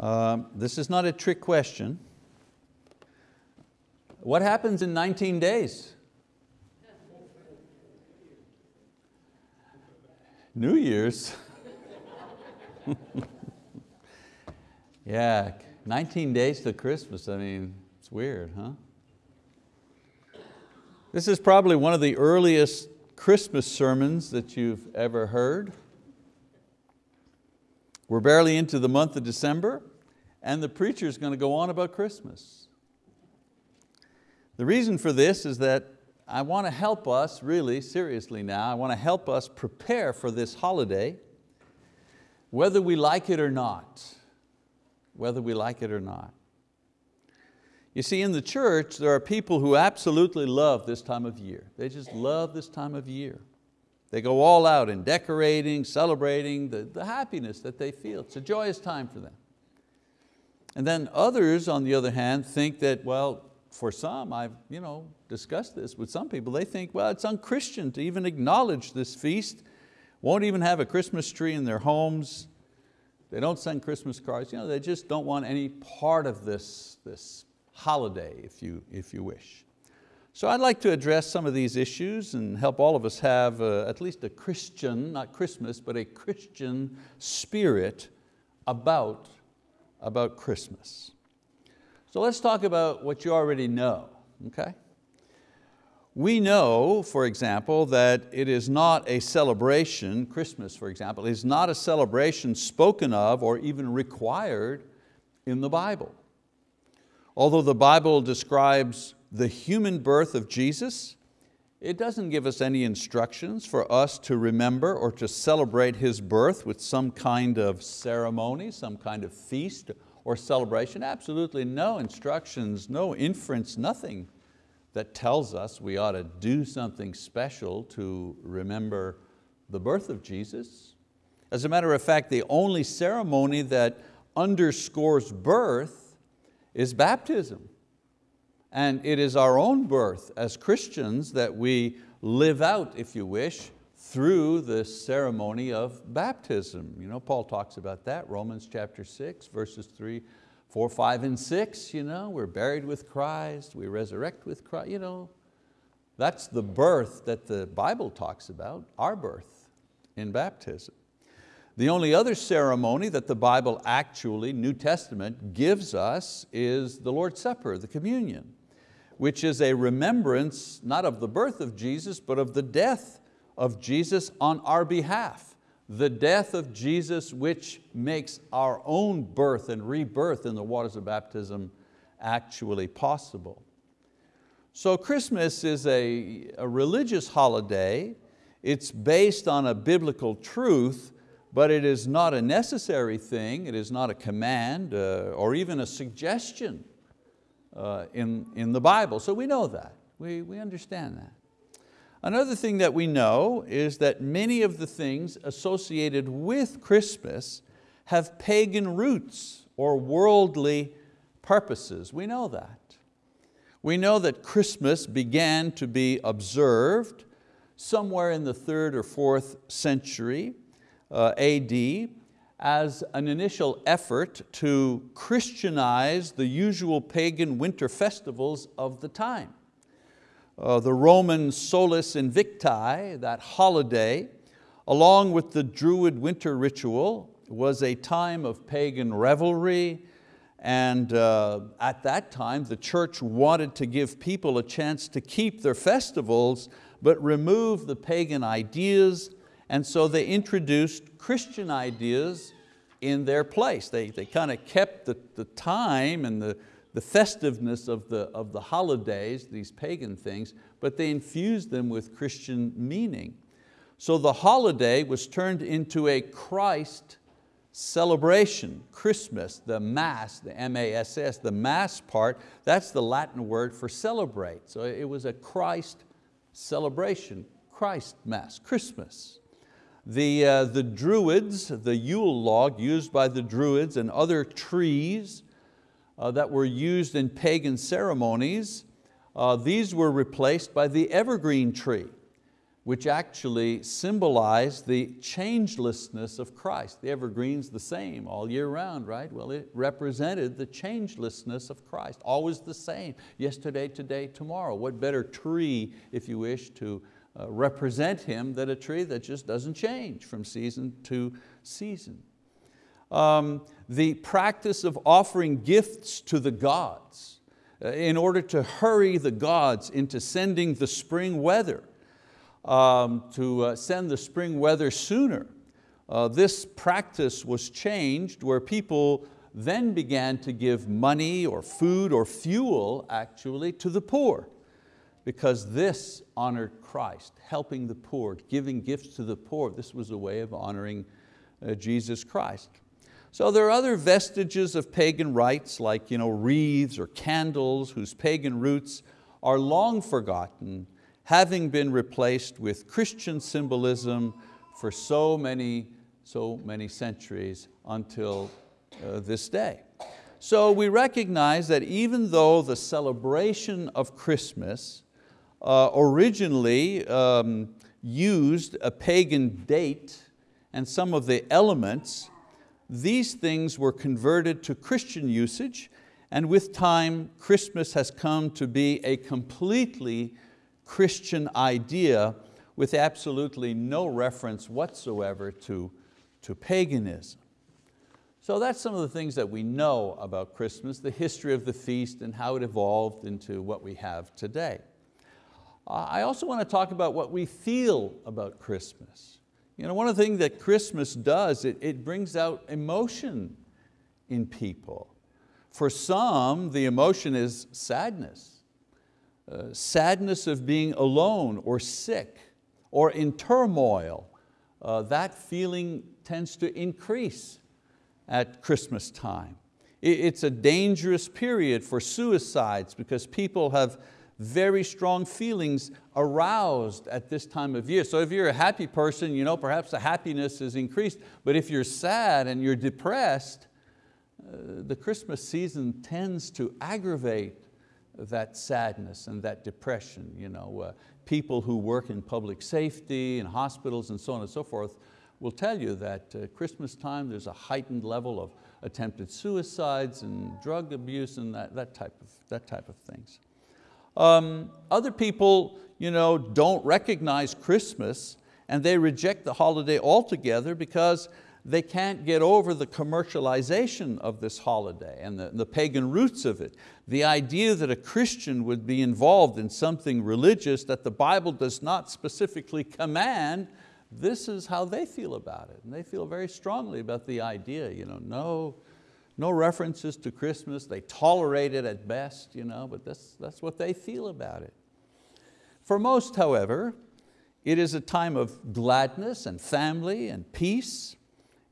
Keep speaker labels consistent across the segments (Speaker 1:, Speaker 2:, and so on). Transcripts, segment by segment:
Speaker 1: Um, this is not a trick question. What happens in 19 days? New Year's. yeah, 19 days to Christmas. I mean, it's weird, huh? This is probably one of the earliest Christmas sermons that you've ever heard. We're barely into the month of December and the preacher is going to go on about Christmas. The reason for this is that I want to help us, really seriously now, I want to help us prepare for this holiday, whether we like it or not, whether we like it or not. You see, in the church, there are people who absolutely love this time of year. They just love this time of year. They go all out in decorating, celebrating the, the happiness that they feel. It's a joyous time for them. And then others, on the other hand, think that, well, for some, I've you know, discussed this with some people, they think, well, it's unchristian to even acknowledge this feast, won't even have a Christmas tree in their homes, they don't send Christmas cards, you know, they just don't want any part of this, this holiday, if you, if you wish. So I'd like to address some of these issues and help all of us have uh, at least a Christian, not Christmas, but a Christian spirit about, about Christmas. So let's talk about what you already know, okay? We know, for example, that it is not a celebration, Christmas for example, is not a celebration spoken of or even required in the Bible. Although the Bible describes the human birth of Jesus, it doesn't give us any instructions for us to remember or to celebrate His birth with some kind of ceremony, some kind of feast or celebration. Absolutely no instructions, no inference, nothing that tells us we ought to do something special to remember the birth of Jesus. As a matter of fact, the only ceremony that underscores birth is baptism. And it is our own birth as Christians that we live out, if you wish, through the ceremony of baptism. You know, Paul talks about that, Romans chapter six, verses three, four, five, and six. You know, we're buried with Christ, we resurrect with Christ. You know, that's the birth that the Bible talks about, our birth in baptism. The only other ceremony that the Bible actually, New Testament, gives us is the Lord's Supper, the communion, which is a remembrance not of the birth of Jesus, but of the death of Jesus on our behalf. The death of Jesus which makes our own birth and rebirth in the waters of baptism actually possible. So Christmas is a, a religious holiday. It's based on a biblical truth, but it is not a necessary thing, it is not a command uh, or even a suggestion uh, in, in the Bible. So we know that, we, we understand that. Another thing that we know is that many of the things associated with Christmas have pagan roots or worldly purposes. We know that. We know that Christmas began to be observed somewhere in the third or fourth century uh, AD as an initial effort to Christianize the usual pagan winter festivals of the time. Uh, the Roman Solis Invicti, that holiday, along with the Druid winter ritual, was a time of pagan revelry, and uh, at that time the church wanted to give people a chance to keep their festivals, but remove the pagan ideas and so they introduced Christian ideas in their place. They, they kind of kept the, the time and the, the festiveness of the, of the holidays, these pagan things, but they infused them with Christian meaning. So the holiday was turned into a Christ celebration, Christmas, the mass, the M-A-S-S, the mass part, that's the Latin word for celebrate. So it was a Christ celebration, Christ mass, Christmas. The, uh, the Druids, the Yule log used by the Druids and other trees uh, that were used in pagan ceremonies, uh, these were replaced by the evergreen tree. which actually symbolized the changelessness of Christ. The evergreen's the same all year round, right? Well, it represented the changelessness of Christ, always the same, yesterday, today, tomorrow. What better tree, if you wish, to represent Him than a tree that just doesn't change from season to season. Um, the practice of offering gifts to the gods uh, in order to hurry the gods into sending the spring weather um, to uh, send the spring weather sooner. Uh, this practice was changed where people then began to give money or food or fuel actually to the poor because this honored Christ, helping the poor, giving gifts to the poor. This was a way of honoring uh, Jesus Christ. So there are other vestiges of pagan rites like you know, wreaths or candles whose pagan roots are long forgotten having been replaced with Christian symbolism for so many, so many centuries until uh, this day. So we recognize that even though the celebration of Christmas uh, originally um, used a pagan date and some of the elements, these things were converted to Christian usage and with time Christmas has come to be a completely Christian idea with absolutely no reference whatsoever to, to paganism. So that's some of the things that we know about Christmas, the history of the feast and how it evolved into what we have today. I also want to talk about what we feel about Christmas. You know, one of the things that Christmas does, it, it brings out emotion in people. For some, the emotion is sadness. Uh, sadness of being alone or sick or in turmoil, uh, that feeling tends to increase at Christmas time. It's a dangerous period for suicides because people have very strong feelings aroused at this time of year. So if you're a happy person, you know, perhaps the happiness is increased, but if you're sad and you're depressed, uh, the Christmas season tends to aggravate that sadness and that depression. You know, uh, people who work in public safety and hospitals and so on and so forth will tell you that uh, Christmas time there's a heightened level of attempted suicides and drug abuse and that, that, type, of, that type of things. Um, other people you know, don't recognize Christmas and they reject the holiday altogether because they can't get over the commercialization of this holiday and the, the, pagan roots of it. The idea that a Christian would be involved in something religious that the Bible does not specifically command, this is how they feel about it. And they feel very strongly about the idea, you know, no, no references to Christmas, they tolerate it at best, you know, but that's, that's what they feel about it. For most, however, it is a time of gladness and family and peace,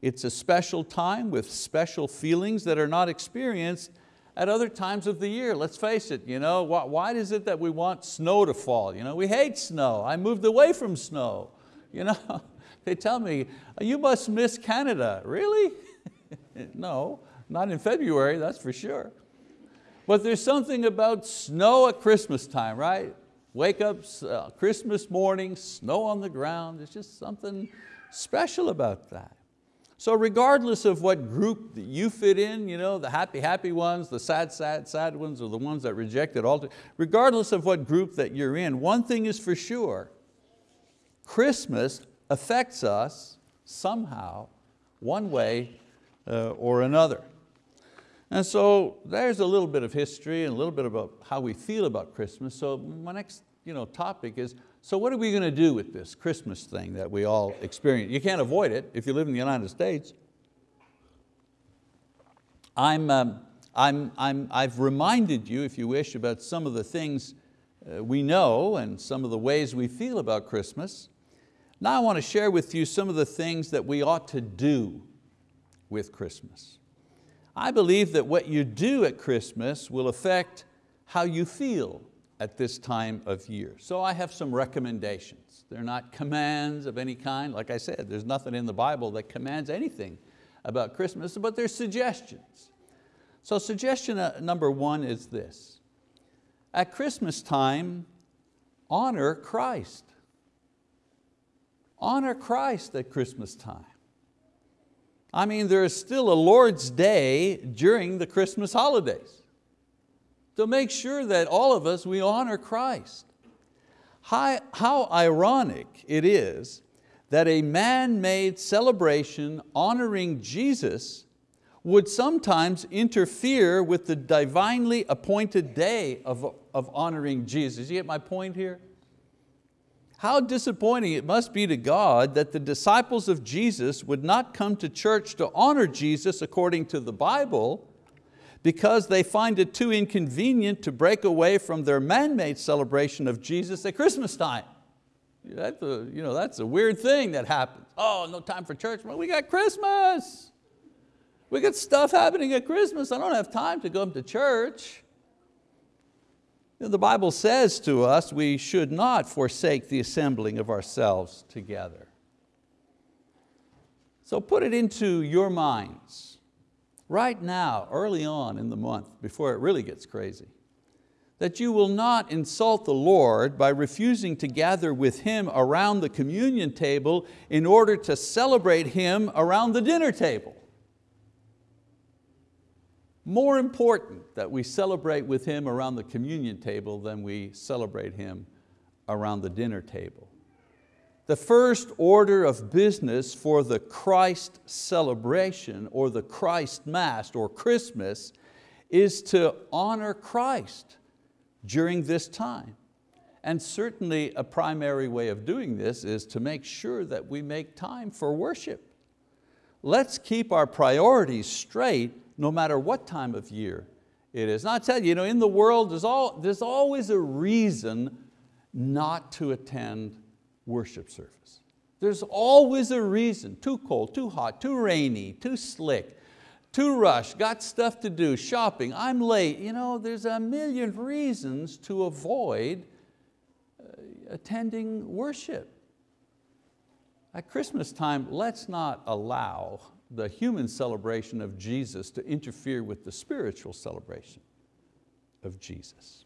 Speaker 1: it's a special time with special feelings that are not experienced at other times of the year. Let's face it, you know, why is it that we want snow to fall? You know, we hate snow. I moved away from snow. You know, they tell me, you must miss Canada. Really? no, not in February, that's for sure. But there's something about snow at Christmas time, right? Wake up uh, Christmas morning, snow on the ground. There's just something special about that. So regardless of what group that you fit in, you know, the happy, happy ones, the sad, sad, sad ones, or the ones that reject it all, regardless of what group that you're in, one thing is for sure, Christmas affects us somehow, one way uh, or another. And so there's a little bit of history and a little bit about how we feel about Christmas. So my next you know, topic is so what are we going to do with this Christmas thing that we all experience? You can't avoid it if you live in the United States. I'm, um, I'm, I'm, I've reminded you, if you wish, about some of the things uh, we know and some of the ways we feel about Christmas. Now I want to share with you some of the things that we ought to do with Christmas. I believe that what you do at Christmas will affect how you feel at this time of year. So I have some recommendations. They're not commands of any kind. Like I said, there's nothing in the Bible that commands anything about Christmas, but there's suggestions. So suggestion uh, number one is this. At Christmas time, honor Christ. honor Christ at Christmas time. I mean, there is still a Lord's Day during the Christmas holidays. To make sure that all of us, we honor Christ. How, how ironic it is that a man-made celebration honoring Jesus would sometimes interfere with the divinely appointed day of, of honoring Jesus. You get my point here? How disappointing it must be to God that the disciples of Jesus would not come to church to honor Jesus according to the Bible because they find it too inconvenient to break away from their man-made celebration of Jesus at Christmas time. That's a, you know, that's a weird thing that happens. Oh, no time for church. Well, we got Christmas. We got stuff happening at Christmas. I don't have time to go up to church. The Bible says to us we should not forsake the assembling of ourselves together. So put it into your minds right now, early on in the month, before it really gets crazy, that you will not insult the Lord by refusing to gather with Him around the communion table in order to celebrate Him around the dinner table more important that we celebrate with Him around the communion table than we celebrate Him around the dinner table. The first order of business for the Christ celebration or the Christ Mass or Christmas is to honor Christ during this time. And certainly a primary way of doing this is to make sure that we make time for worship. Let's keep our priorities straight no matter what time of year it is. And I tell you, you know, in the world there's, all, there's always a reason not to attend worship service. There's always a reason, too cold, too hot, too rainy, too slick, too rushed, got stuff to do, shopping, I'm late. You know, there's a million reasons to avoid uh, attending worship. At Christmas time, let's not allow the human celebration of Jesus to interfere with the spiritual celebration of Jesus.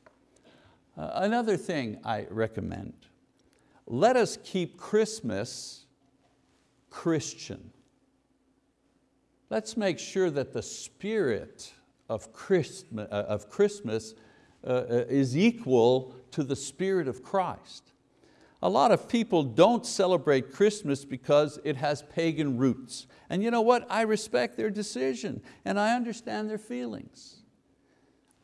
Speaker 1: Uh, another thing I recommend, let us keep Christmas Christian. Let's make sure that the spirit of Christmas, uh, of Christmas uh, uh, is equal to the spirit of Christ. A lot of people don't celebrate Christmas because it has pagan roots. And you know what? I respect their decision and I understand their feelings.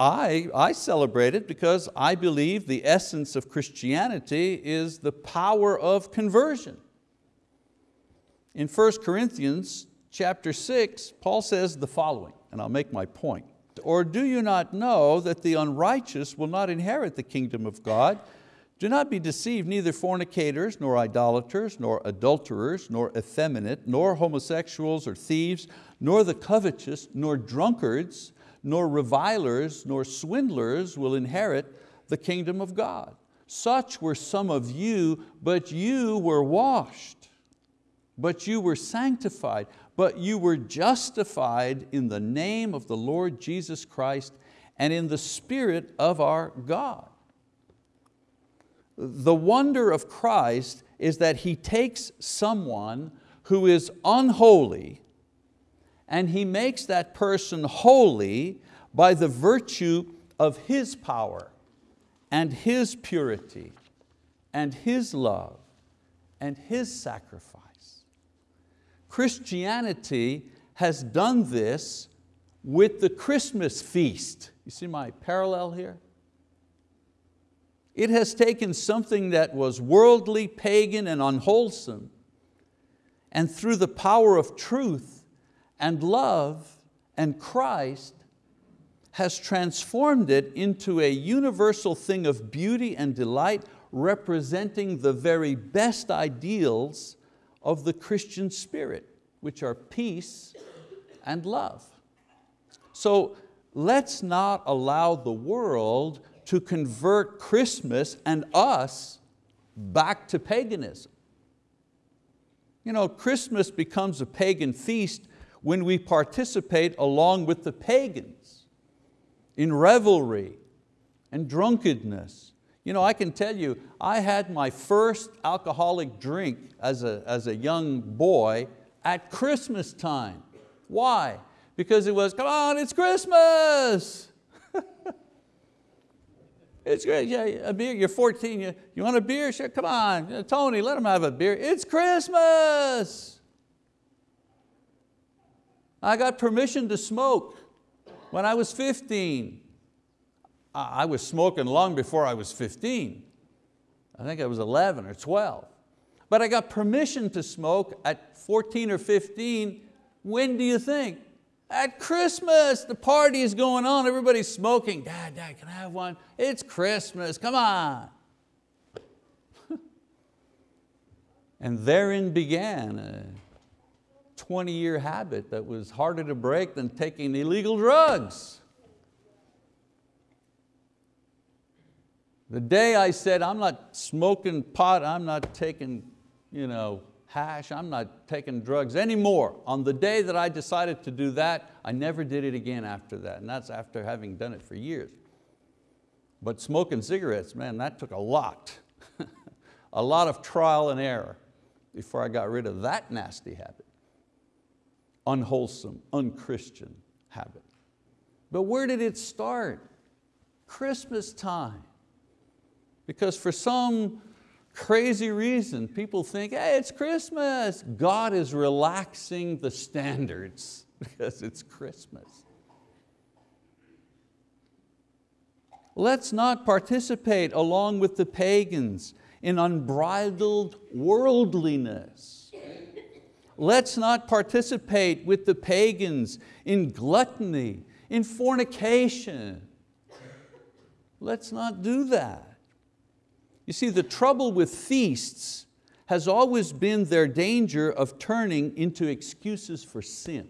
Speaker 1: I, I celebrate it because I believe the essence of Christianity is the power of conversion. In 1 Corinthians chapter 6, Paul says the following, and I'll make my point. Or do you not know that the unrighteous will not inherit the kingdom of God? Do not be deceived, neither fornicators, nor idolaters, nor adulterers, nor effeminate, nor homosexuals or thieves, nor the covetous, nor drunkards, nor revilers, nor swindlers will inherit the kingdom of God. Such were some of you, but you were washed, but you were sanctified, but you were justified in the name of the Lord Jesus Christ and in the Spirit of our God. The wonder of Christ is that He takes someone who is unholy and He makes that person holy by the virtue of His power and His purity and His love and His sacrifice. Christianity has done this with the Christmas feast. You see my parallel here? It has taken something that was worldly, pagan, and unwholesome, and through the power of truth and love and Christ, has transformed it into a universal thing of beauty and delight, representing the very best ideals of the Christian spirit, which are peace and love. So let's not allow the world to convert Christmas and us back to paganism. You know, Christmas becomes a pagan feast when we participate along with the pagans in revelry and drunkenness, You know, I can tell you, I had my first alcoholic drink as a, as a young boy at Christmas time. Why? Because it was, come on, it's Christmas. It's great, yeah, a beer, you're 14, you, you want a beer? Sure, come on, Tony, let him have a beer. It's Christmas. I got permission to smoke when I was 15. I was smoking long before I was 15. I think I was 11 or 12. But I got permission to smoke at 14 or 15. When do you think? At Christmas, the party is going on, everybody's smoking. Dad, Dad, can I have one? It's Christmas, come on. and therein began a 20 year habit that was harder to break than taking illegal drugs. The day I said, I'm not smoking pot, I'm not taking you know, hash, I'm not taking drugs anymore. On the day that I decided to do that, I never did it again after that, and that's after having done it for years. But smoking cigarettes, man, that took a lot. a lot of trial and error before I got rid of that nasty habit. Unwholesome, unchristian habit. But where did it start? Christmas time. Because for some crazy reason, people think, hey, it's Christmas. God is relaxing the standards because it's Christmas. Let's not participate along with the pagans in unbridled worldliness. Let's not participate with the pagans in gluttony, in fornication. Let's not do that. You see, the trouble with feasts has always been their danger of turning into excuses for sin.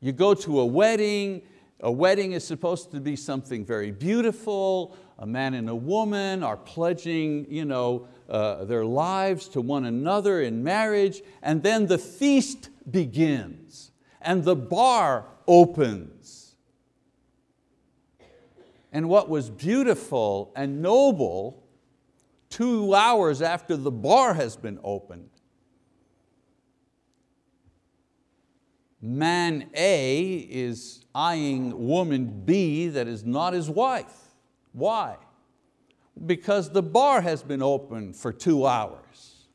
Speaker 1: You go to a wedding, a wedding is supposed to be something very beautiful, a man and a woman are pledging you know, uh, their lives to one another in marriage, and then the feast begins, and the bar opens and what was beautiful and noble two hours after the bar has been opened. Man A is eyeing woman B that is not his wife. Why? Because the bar has been open for two hours.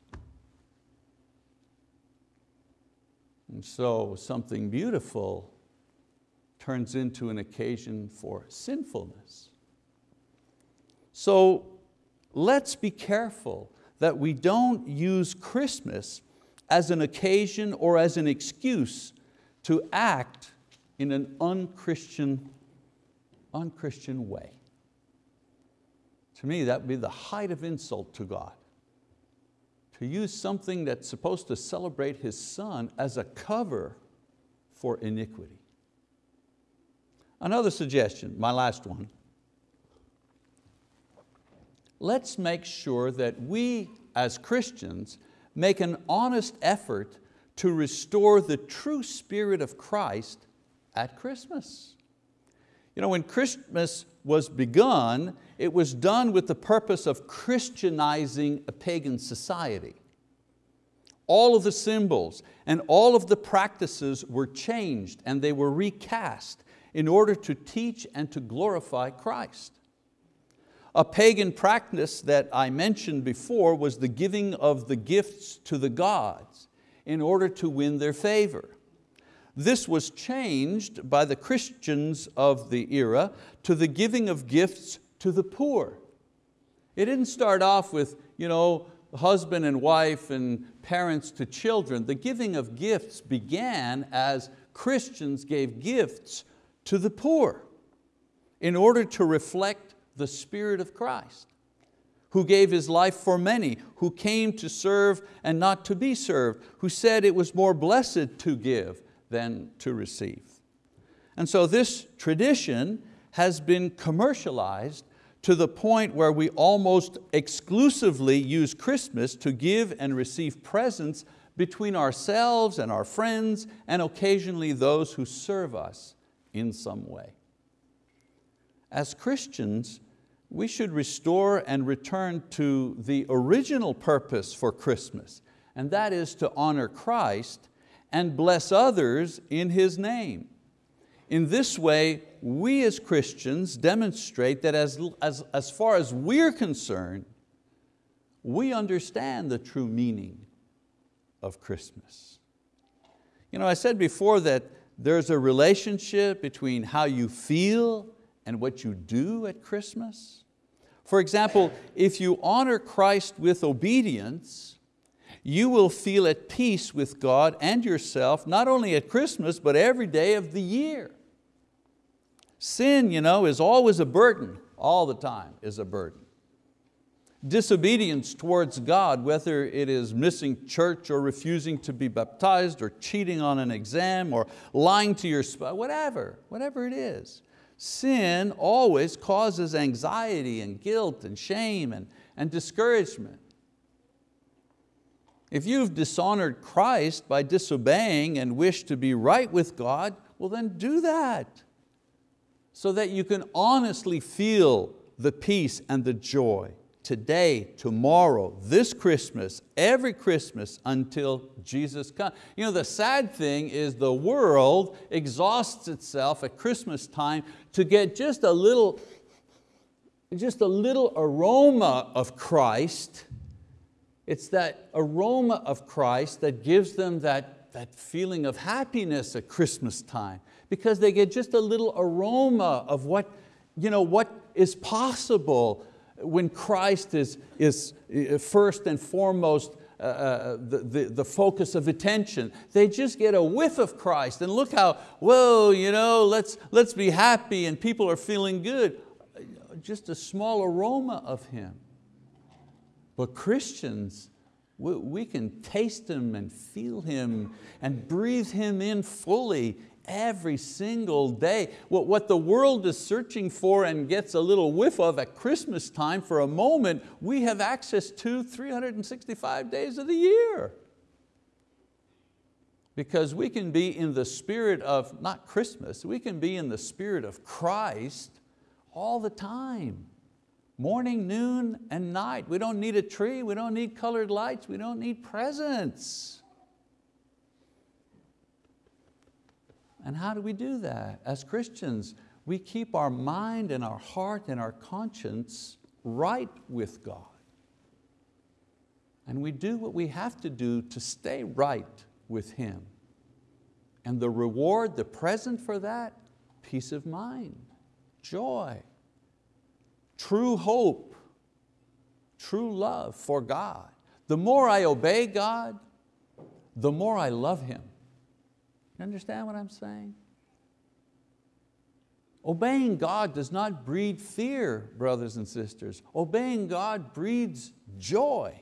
Speaker 1: And so something beautiful turns into an occasion for sinfulness. So let's be careful that we don't use Christmas as an occasion or as an excuse to act in an unchristian, unchristian way. To me, that would be the height of insult to God. To use something that's supposed to celebrate His Son as a cover for iniquity. Another suggestion, my last one. Let's make sure that we as Christians make an honest effort to restore the true spirit of Christ at Christmas. You know, when Christmas was begun, it was done with the purpose of Christianizing a pagan society. All of the symbols and all of the practices were changed and they were recast in order to teach and to glorify Christ. A pagan practice that I mentioned before was the giving of the gifts to the gods in order to win their favor. This was changed by the Christians of the era to the giving of gifts to the poor. It didn't start off with you know, husband and wife and parents to children. The giving of gifts began as Christians gave gifts to the poor in order to reflect the Spirit of Christ who gave His life for many, who came to serve and not to be served, who said it was more blessed to give than to receive. And so this tradition has been commercialized to the point where we almost exclusively use Christmas to give and receive presents between ourselves and our friends and occasionally those who serve us in some way. As Christians, we should restore and return to the original purpose for Christmas, and that is to honor Christ and bless others in His name. In this way, we as Christians demonstrate that as, as, as far as we're concerned, we understand the true meaning of Christmas. You know, I said before that there's a relationship between how you feel and what you do at Christmas. For example, if you honor Christ with obedience, you will feel at peace with God and yourself, not only at Christmas, but every day of the year. Sin you know, is always a burden, all the time is a burden. Disobedience towards God, whether it is missing church or refusing to be baptized or cheating on an exam or lying to your spouse, whatever, whatever it is, sin always causes anxiety and guilt and shame and, and discouragement. If you've dishonored Christ by disobeying and wish to be right with God, well then do that so that you can honestly feel the peace and the joy today, tomorrow, this Christmas, every Christmas until Jesus comes. You know, the sad thing is the world exhausts itself at Christmas time to get just a little, just a little aroma of Christ. It's that aroma of Christ that gives them that, that feeling of happiness at Christmas time because they get just a little aroma of what, you know, what is possible when Christ is, is uh, first and foremost uh, uh, the, the, the, focus of attention. They just get a whiff of Christ and look how, whoa, you know, let's, let's be happy and people are feeling good. Just a small aroma of Him. But Christians, we, we can taste Him and feel Him and breathe Him in fully every single day. What, what the world is searching for and gets a little whiff of at Christmas time for a moment, we have access to 365 days of the year. Because we can be in the spirit of, not Christmas, we can be in the spirit of Christ all the time. Morning, noon, and night. We don't need a tree, we don't need colored lights, we don't need presents. And how do we do that? As Christians, we keep our mind and our heart and our conscience right with God. And we do what we have to do to stay right with Him. And the reward, the present for that, peace of mind, joy, true hope, true love for God. The more I obey God, the more I love Him. You understand what I'm saying? Obeying God does not breed fear, brothers and sisters. Obeying God breeds joy.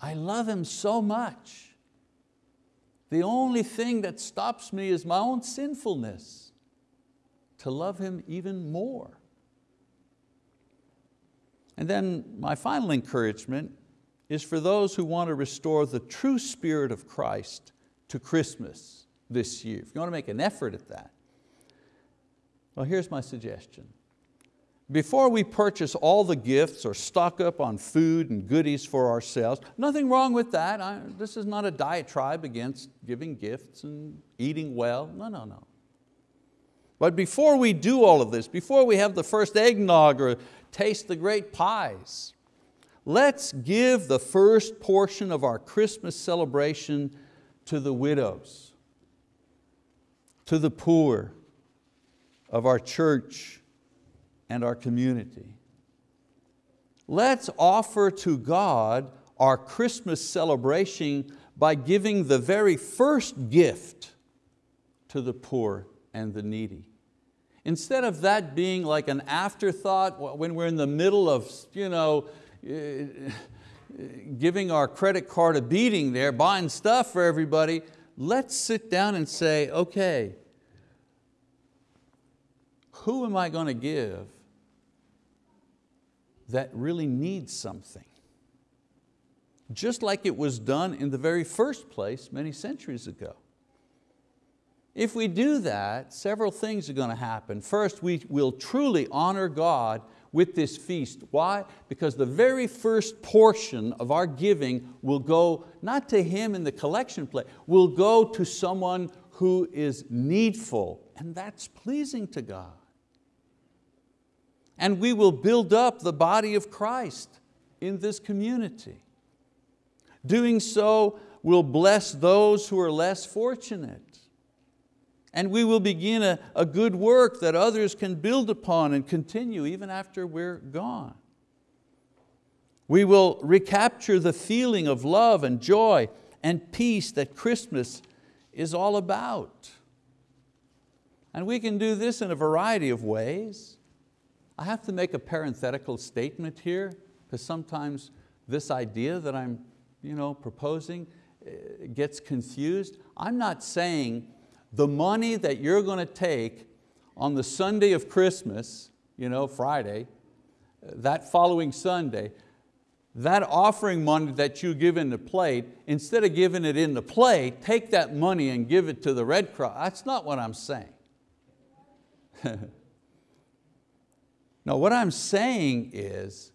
Speaker 1: I love Him so much. The only thing that stops me is my own sinfulness to love Him even more. And then my final encouragement is for those who want to restore the true spirit of Christ to Christmas this year. If you want to make an effort at that, well, here's my suggestion. Before we purchase all the gifts or stock up on food and goodies for ourselves, nothing wrong with that. I, this is not a diatribe against giving gifts and eating well, no, no, no. But before we do all of this, before we have the first eggnog or taste the great pies, let's give the first portion of our Christmas celebration to the widows, to the poor of our church and our community. Let's offer to God our Christmas celebration by giving the very first gift to the poor and the needy. Instead of that being like an afterthought when we're in the middle of you know, Uh, giving our credit card a beating there, buying stuff for everybody, let's sit down and say, okay, who am I going to give that really needs something? Just like it was done in the very first place many centuries ago. If we do that, several things are going to happen. First, we will truly honor God with this feast. Why? Because the very first portion of our giving will go not to Him in the collection plate, will go to someone who is needful, and that's pleasing to God. And we will build up the body of Christ in this community. Doing so will bless those who are less fortunate. And we will begin a, a good work that others can build upon and continue even after we're gone. We will recapture the feeling of love and joy and peace that Christmas is all about. And we can do this in a variety of ways. I have to make a parenthetical statement here because sometimes this idea that I'm you know, proposing eh, gets confused. I'm not saying the money that you're going to take on the Sunday of Christmas, you know, Friday, that following Sunday, that offering money that you give in the plate, instead of giving it in the plate, take that money and give it to the Red Cross. That's not what I'm saying. no, what I'm saying is,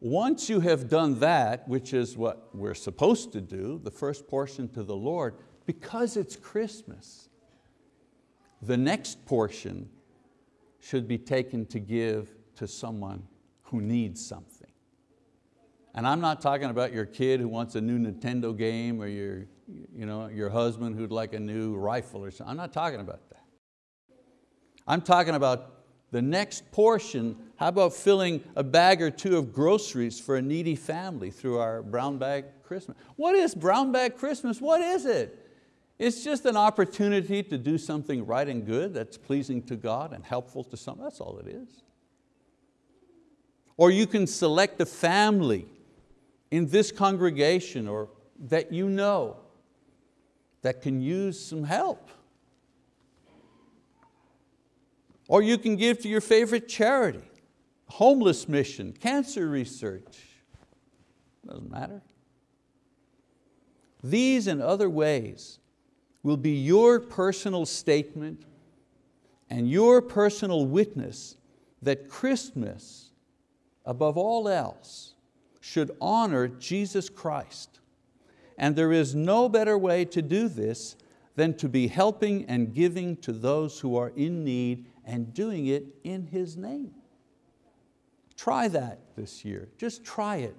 Speaker 1: once you have done that, which is what we're supposed to do, the first portion to the Lord, because it's Christmas, the next portion should be taken to give to someone who needs something. And I'm not talking about your kid who wants a new Nintendo game or your, you know, your husband who'd like a new rifle or something. I'm not talking about that. I'm talking about the next portion, how about filling a bag or two of groceries for a needy family through our brown bag Christmas? What is brown bag Christmas? What is it? It's just an opportunity to do something right and good that's pleasing to God and helpful to some, that's all it is. Or you can select a family in this congregation or that you know that can use some help. Or you can give to your favorite charity, homeless mission, cancer research, doesn't matter. These and other ways will be your personal statement and your personal witness that Christmas, above all else, should honor Jesus Christ. And there is no better way to do this than to be helping and giving to those who are in need and doing it in His name. Try that this year, just try it.